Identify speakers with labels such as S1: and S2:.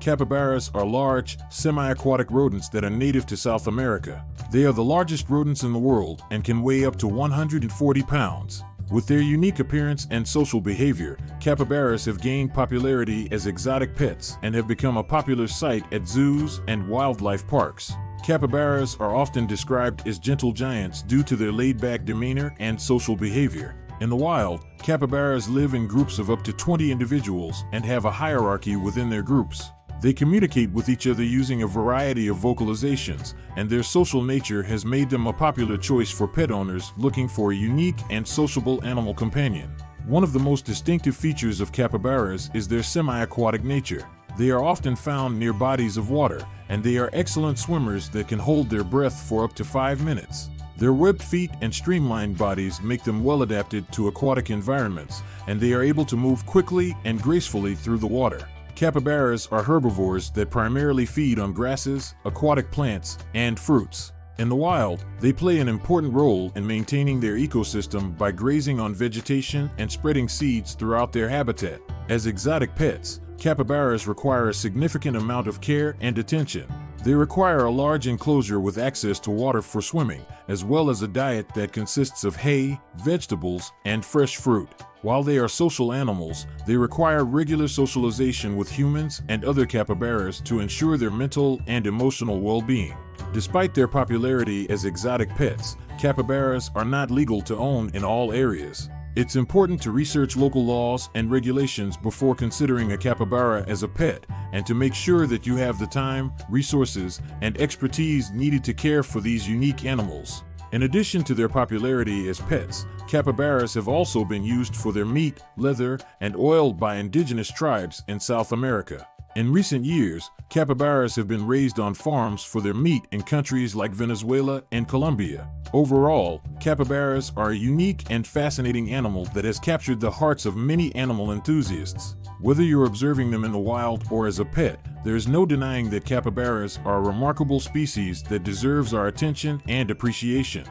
S1: Capybaras are large, semi-aquatic rodents that are native to South America. They are the largest rodents in the world and can weigh up to 140 pounds. With their unique appearance and social behavior, capybaras have gained popularity as exotic pets and have become a popular sight at zoos and wildlife parks. Capybaras are often described as gentle giants due to their laid-back demeanor and social behavior. In the wild, capybaras live in groups of up to 20 individuals and have a hierarchy within their groups. They communicate with each other using a variety of vocalizations, and their social nature has made them a popular choice for pet owners looking for a unique and sociable animal companion. One of the most distinctive features of capybaras is their semi-aquatic nature. They are often found near bodies of water, and they are excellent swimmers that can hold their breath for up to five minutes. Their webbed feet and streamlined bodies make them well adapted to aquatic environments, and they are able to move quickly and gracefully through the water. Capybaras are herbivores that primarily feed on grasses, aquatic plants, and fruits. In the wild, they play an important role in maintaining their ecosystem by grazing on vegetation and spreading seeds throughout their habitat. As exotic pets, capybaras require a significant amount of care and attention. They require a large enclosure with access to water for swimming, as well as a diet that consists of hay, vegetables, and fresh fruit. While they are social animals, they require regular socialization with humans and other capybaras to ensure their mental and emotional well-being. Despite their popularity as exotic pets, capybaras are not legal to own in all areas. It's important to research local laws and regulations before considering a capybara as a pet and to make sure that you have the time, resources, and expertise needed to care for these unique animals. In addition to their popularity as pets, capybaras have also been used for their meat, leather, and oil by indigenous tribes in South America. In recent years, capybaras have been raised on farms for their meat in countries like Venezuela and Colombia. Overall, capybaras are a unique and fascinating animal that has captured the hearts of many animal enthusiasts. Whether you're observing them in the wild or as a pet, there is no denying that capybaras are a remarkable species that deserves our attention and appreciation.